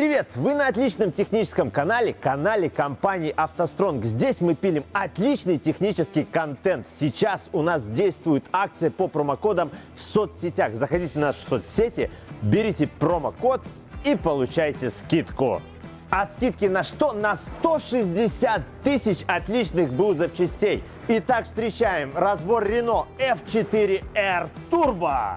Привет! Вы на отличном техническом канале, канале компании «АвтоСтронг». Здесь мы пилим отличный технический контент. Сейчас у нас действует акция по промокодам в соцсетях. Заходите в наши соцсети, берите промокод и получайте скидку. А скидки на что? На 160 тысяч отличных БУ запчастей. Итак, встречаем разбор Renault F4R Turbo.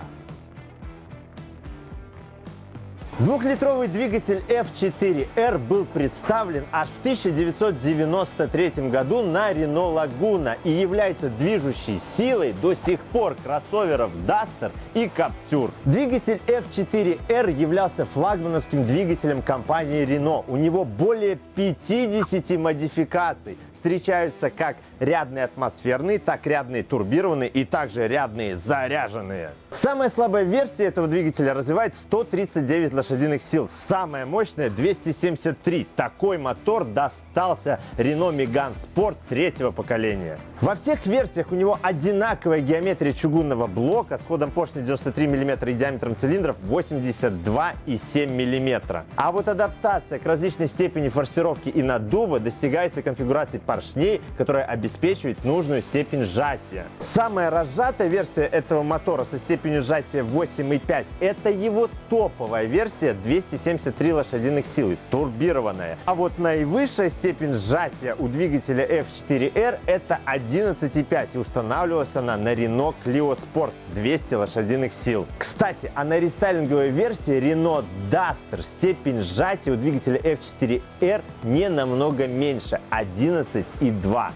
Двухлитровый двигатель F4R был представлен аж в 1993 году на Renault Laguna и является движущей силой до сих пор кроссоверов Duster и Captur. Двигатель F4R являлся флагмановским двигателем компании Renault. У него более 50 модификаций, встречаются как рядные атмосферные, так рядные турбированные и также рядные заряженные. Самая слабая версия этого двигателя развивает 139 лошадиных сил. Самая мощная 273. Такой мотор достался Renault Megane Sport третьего поколения. Во всех версиях у него одинаковая геометрия чугунного блока с ходом поршня 93 мм и диаметром цилиндров 82,7 мм. А вот адаптация к различной степени форсировки и наддува достигается конфигурацией поршней, которая обеспечивает нужную степень сжатия. Самая разжатая версия этого мотора со степенью сжатия 8,5 это его топовая версия 273 лошадиных силы, турбированная. А вот наивысшая степень сжатия у двигателя F4R это 11,5 и устанавливалась она на Renault Clio Sport 200 лошадиных сил. Кстати, а на рестайлинговой версии Renault Duster степень сжатия у двигателя F4R не намного меньше 11,2.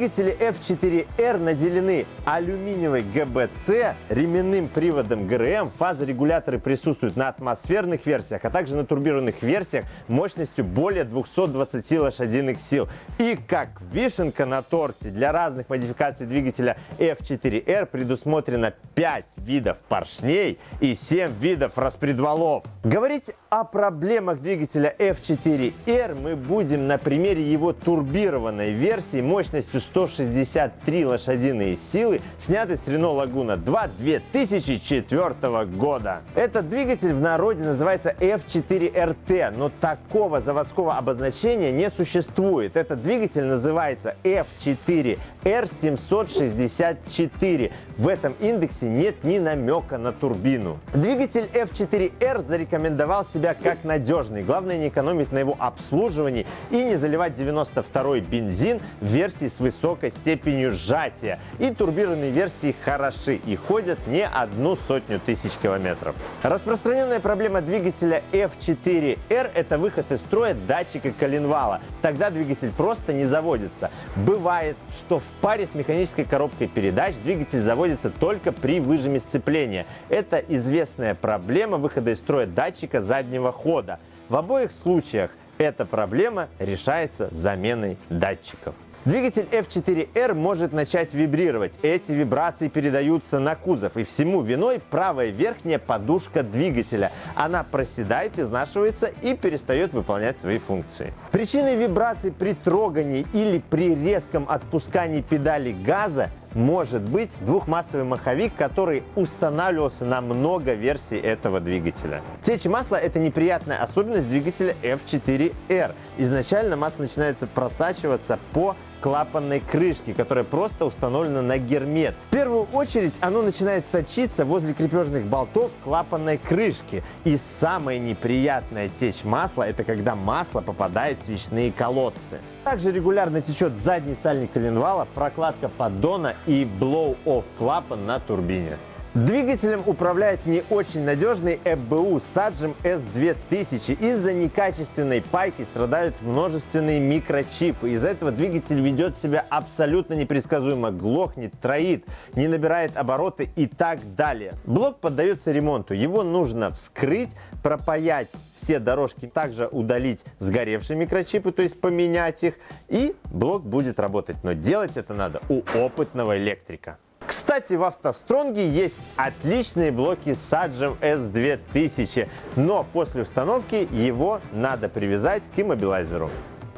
Двигатели F4R наделены алюминиевой ГБЦ, ременным приводом ГРМ, фазорегуляторы присутствуют на атмосферных версиях, а также на турбированных версиях мощностью более 220 лошадиных сил. И как вишенка на торте для разных модификаций двигателя F4R предусмотрено 5 видов поршней и 7 видов распредвалов. Говорить о проблемах двигателя F4R мы будем на примере его турбированной версии мощностью 163 лошадиные силы, снятой с Renault Laguna 2 2004 года. Этот двигатель в народе называется F4RT, но такого заводского обозначения не существует. Этот двигатель называется F4R764. В этом индексе нет ни намека на турбину. Двигатель F4R зарекомендовал себя как надежный. Главное не экономить на его обслуживании и не заливать 92-й бензин в версии с высокой степенью сжатия. И турбированные версии хороши и ходят не одну сотню тысяч километров. Распространенная проблема двигателя F4R – это выход из строя датчика коленвала. Тогда двигатель просто не заводится. Бывает, что в паре с механической коробкой передач двигатель заводится только при выжиме сцепления. Это известная проблема выхода из строя датчика заднего хода. В обоих случаях эта проблема решается заменой датчиков. Двигатель F4R может начать вибрировать. Эти вибрации передаются на кузов. И всему виной правая верхняя подушка двигателя. Она проседает, изнашивается и перестает выполнять свои функции. Причиной вибраций при трогании или при резком отпускании педали газа может быть двухмассовый маховик, который устанавливался на много версий этого двигателя. Течь масла – это неприятная особенность двигателя F4R. Изначально масло начинается просачиваться по клапанной крышки, которая просто установлена на гермет. В первую очередь оно начинает сочиться возле крепежных болтов клапанной крышки. И самая неприятная течь масла – это когда масло попадает в свечные колодцы. Также регулярно течет задний сальник коленвала, прокладка поддона и blow-off клапан на турбине. Двигателем управляет не очень надежный EBU Sajum S2000. Из-за некачественной пайки страдают множественные микрочипы. Из-за этого двигатель ведет себя абсолютно непредсказуемо, глохнет, троит, не набирает обороты и так далее. Блок поддается ремонту. Его нужно вскрыть, пропаять все дорожки, также удалить сгоревшие микрочипы, то есть поменять их, и блок будет работать. Но делать это надо у опытного электрика. Кстати, в автостронге есть отличные блоки Sajum S2000, но после установки его надо привязать к иммобилайзеру.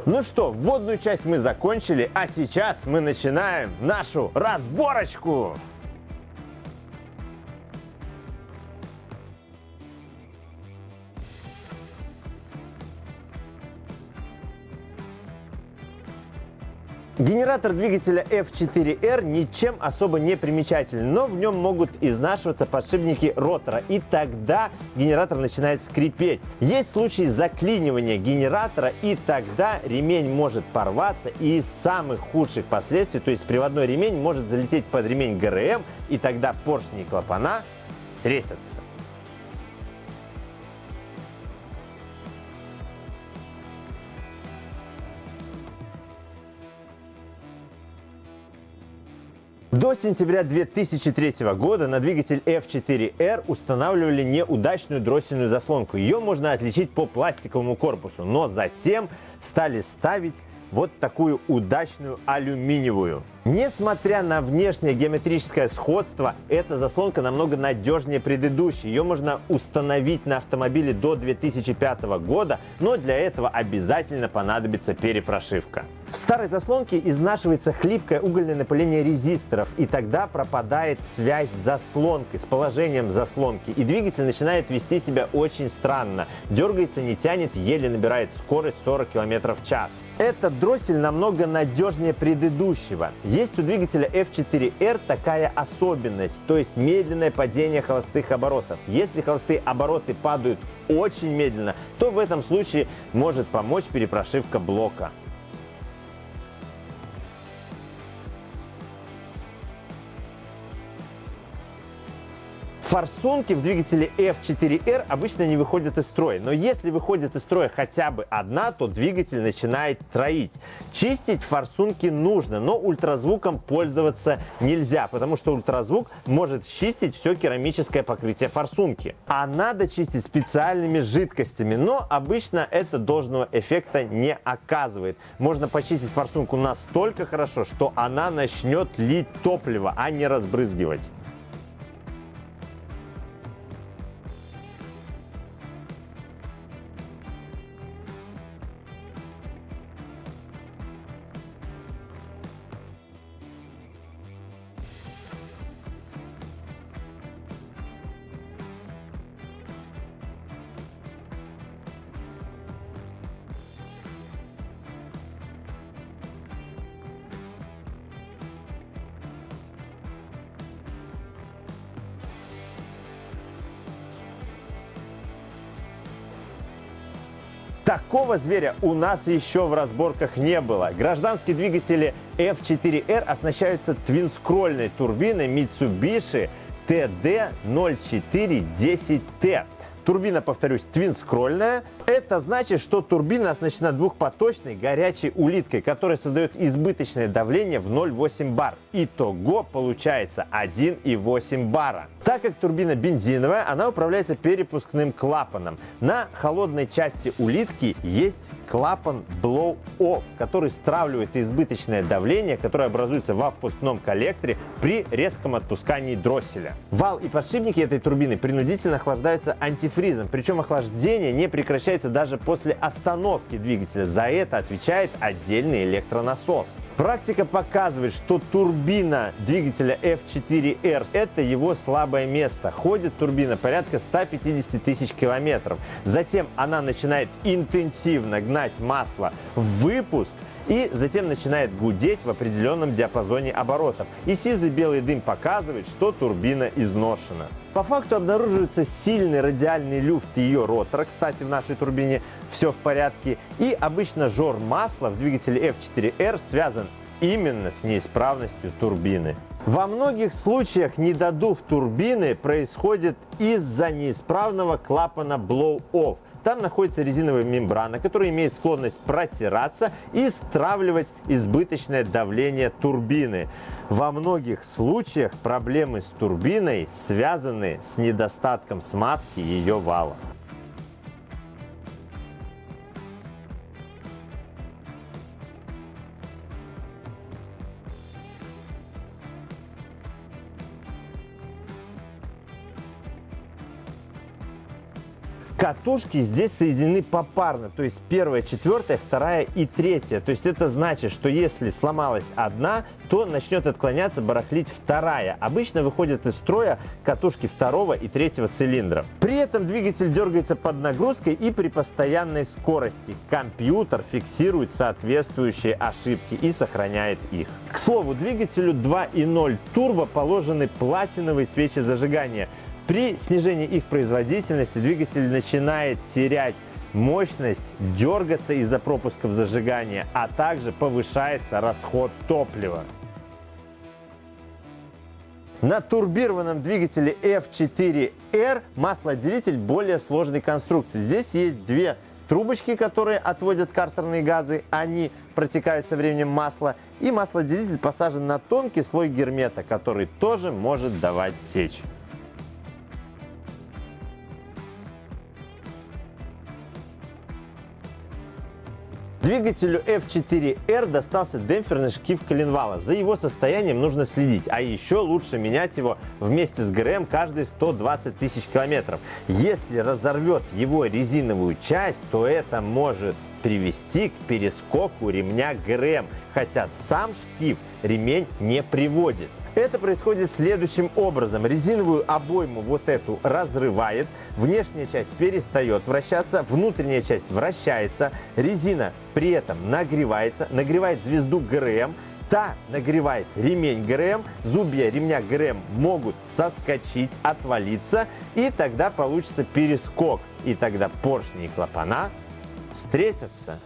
Ну что, вводную часть мы закончили, а сейчас мы начинаем нашу разборочку. Генератор двигателя F4R ничем особо не примечателен, но в нем могут изнашиваться подшипники ротора, и тогда генератор начинает скрипеть. Есть случаи заклинивания генератора, и тогда ремень может порваться, и из самых худших последствий, то есть приводной ремень может залететь под ремень ГРМ, и тогда поршни и клапана встретятся. До сентября 2003 года на двигатель F4R устанавливали неудачную дроссельную заслонку. Ее можно отличить по пластиковому корпусу, но затем стали ставить вот такую удачную алюминиевую. Несмотря на внешнее геометрическое сходство, эта заслонка намного надежнее предыдущей. Ее можно установить на автомобиле до 2005 года, но для этого обязательно понадобится перепрошивка. В старой заслонке изнашивается хлипкое угольное напыление резисторов, и тогда пропадает связь с заслонкой, с положением заслонки, и двигатель начинает вести себя очень странно. Дергается, не тянет, еле набирает скорость 40 км в час. Этот дроссель намного надежнее предыдущего. Есть у двигателя F4R такая особенность, то есть медленное падение холостых оборотов. Если холостые обороты падают очень медленно, то в этом случае может помочь перепрошивка блока. Форсунки в двигателе F4R обычно не выходят из строя, но если выходит из строя хотя бы одна, то двигатель начинает троить. Чистить форсунки нужно, но ультразвуком пользоваться нельзя, потому что ультразвук может чистить все керамическое покрытие форсунки. А надо чистить специальными жидкостями, но обычно это должного эффекта не оказывает. Можно почистить форсунку настолько хорошо, что она начнет лить топливо, а не разбрызгивать. Такого зверя у нас еще в разборках не было. Гражданские двигатели F4R оснащаются твинскрольной турбиной Mitsubishi TD0410T. Турбина, повторюсь, твинскрольная. Это значит, что турбина оснащена двухпоточной горячей улиткой, которая создает избыточное давление в 0,8 бар. Итого получается 1,8 бара. Так как турбина бензиновая, она управляется перепускным клапаном. На холодной части улитки есть клапан blow-off, который стравливает избыточное давление, которое образуется во впускном коллекторе при резком отпускании дросселя. Вал и подшипники этой турбины принудительно охлаждаются антифризом, причем охлаждение не прекращается даже после остановки двигателя. За это отвечает отдельный электронасос. Практика показывает, что турбина двигателя F4R – это его слабое место. Ходит турбина порядка 150 тысяч километров. Затем она начинает интенсивно гнать масло в выпуск – и затем начинает гудеть в определенном диапазоне оборотов. И сизый белый дым показывает, что турбина изношена. По факту обнаруживается сильный радиальный люфт ее ротора, кстати, в нашей турбине все в порядке, и обычно жор масла в двигателе F4R связан именно с неисправностью турбины. Во многих случаях недодув турбины происходит из-за неисправного клапана blow-off – там находится резиновая мембрана, которая имеет склонность протираться и стравливать избыточное давление турбины. Во многих случаях проблемы с турбиной связаны с недостатком смазки ее вала. Катушки здесь соединены попарно, то есть первая, четвертая, вторая и третья. То есть это значит, что если сломалась одна, то начнет отклоняться, барахлить вторая. Обычно выходят из строя катушки второго и третьего цилиндра. При этом двигатель дергается под нагрузкой и при постоянной скорости. Компьютер фиксирует соответствующие ошибки и сохраняет их. К слову, двигателю 2.0 турбо положены платиновые свечи зажигания – при снижении их производительности двигатель начинает терять мощность, дергаться из-за пропусков зажигания, а также повышается расход топлива. На турбированном двигателе F4R маслоотделитель более сложной конструкции. Здесь есть две трубочки, которые отводят картерные газы, они протекают со временем масла, и маслоотделитель посажен на тонкий слой гермета, который тоже может давать течь. Двигателю F4R достался демпферный шкив коленвала. За его состоянием нужно следить, а еще лучше менять его вместе с ГРМ каждые 120 тысяч километров. Если разорвет его резиновую часть, то это может привести к перескоку ремня ГРМ, хотя сам шкив ремень не приводит. Это происходит следующим образом. Резиновую обойму вот эту разрывает, внешняя часть перестает вращаться, внутренняя часть вращается, резина при этом нагревается, нагревает звезду ГРМ, та нагревает ремень ГРМ, зубья ремня ГРМ могут соскочить, отвалиться, и тогда получится перескок, и тогда поршни и клапана встретятся.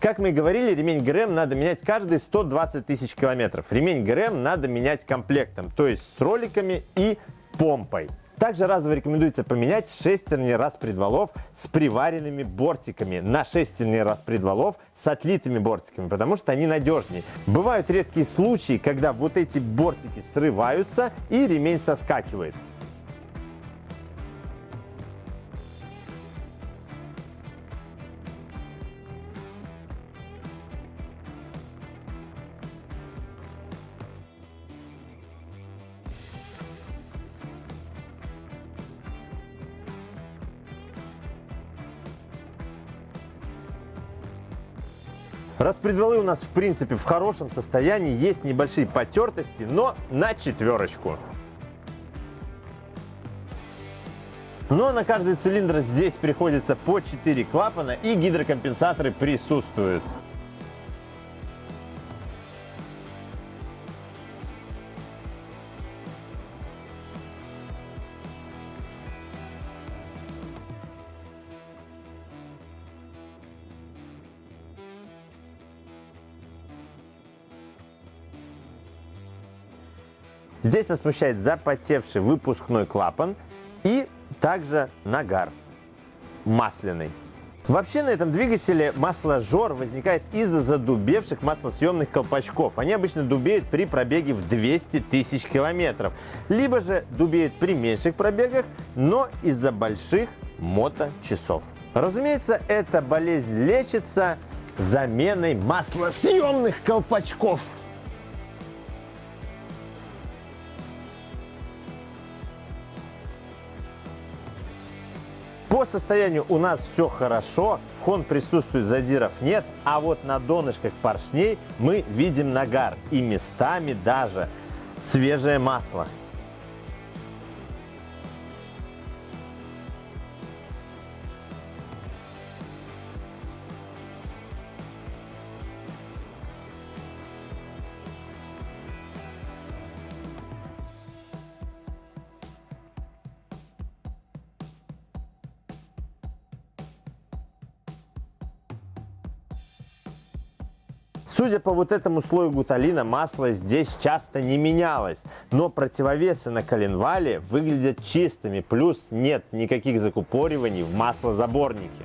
Как мы и говорили, ремень ГРМ надо менять каждые 120 тысяч километров. Ремень ГРМ надо менять комплектом, то есть с роликами и помпой. Также разово рекомендуется поменять шестерни распредвалов с приваренными бортиками на шестерни распредвалов с отлитыми бортиками, потому что они надежнее. Бывают редкие случаи, когда вот эти бортики срываются и ремень соскакивает. Распредвалы у нас в принципе в хорошем состоянии, есть небольшие потертости, но на четверочку. Но на каждый цилиндр здесь приходится по 4 клапана и гидрокомпенсаторы присутствуют. Здесь нас смущает запотевший выпускной клапан и также нагар масляный. Вообще на этом двигателе масложор возникает из-за задубевших маслосъемных колпачков. Они обычно дубеют при пробеге в 200 тысяч километров. Либо же дубеют при меньших пробегах, но из-за больших моточасов. Разумеется, эта болезнь лечится заменой маслосъемных колпачков. По состоянию у нас все хорошо, хон присутствует, задиров нет, а вот на донышках поршней мы видим нагар и местами даже свежее масло. Судя по вот этому слою гуталина, масло здесь часто не менялось, но противовесы на коленвале выглядят чистыми, плюс нет никаких закупориваний в маслозаборнике.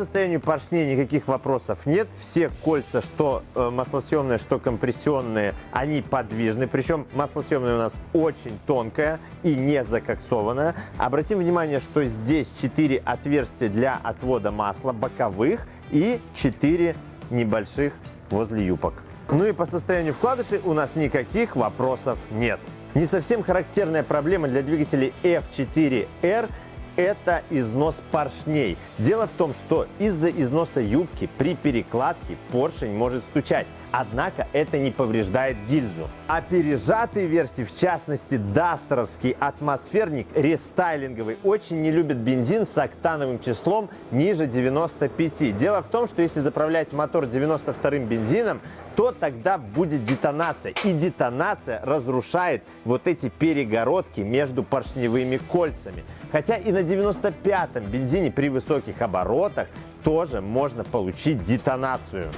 Состоянию поршней никаких вопросов нет. Все кольца, что э, маслосъемные, что компрессионные, они подвижны. Причем маслосъемная у нас очень тонкая и не закоксованная. Обратим внимание, что здесь 4 отверстия для отвода масла боковых и 4 небольших возле юбок. Ну и по состоянию вкладышей у нас никаких вопросов нет. Не совсем характерная проблема для двигателей F4R это износ поршней. Дело в том, что из-за износа юбки при перекладке поршень может стучать. Однако это не повреждает гильзу. А пережатые версии, в частности дастеровский атмосферник рестайлинговый, очень не любит бензин с октановым числом ниже 95. Дело в том, что если заправлять мотор 92-м бензином, то тогда будет детонация. И детонация разрушает вот эти перегородки между поршневыми кольцами. Хотя и на 95-м бензине при высоких оборотах тоже можно получить детонацию.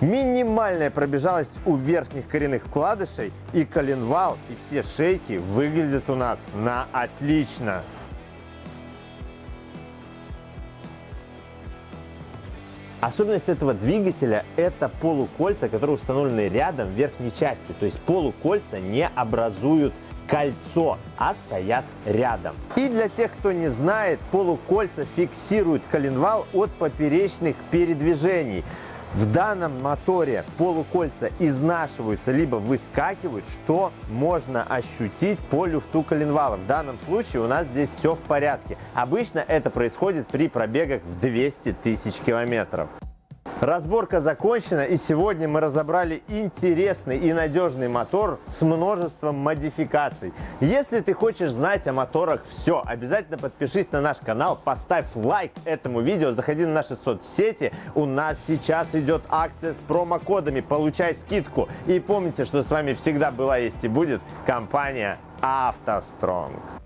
Минимальная пробежалость у верхних коренных вкладышей и коленвал, и все шейки выглядят у нас на отлично. Особенность этого двигателя – это полукольца, которые установлены рядом в верхней части. То есть полукольца не образуют кольцо, а стоят рядом. И для тех, кто не знает, полукольца фиксируют коленвал от поперечных передвижений. В данном моторе полукольца изнашиваются либо выскакивают, что можно ощутить по люфту коленвала. В данном случае у нас здесь все в порядке. Обычно это происходит при пробегах в 200 тысяч километров. Разборка закончена и сегодня мы разобрали интересный и надежный мотор с множеством модификаций. Если ты хочешь знать о моторах все, обязательно подпишись на наш канал, поставь лайк этому видео, заходи на наши соцсети. У нас сейчас идет акция с промокодами, получай скидку. И помните, что с вами всегда была, есть и будет компания автостронг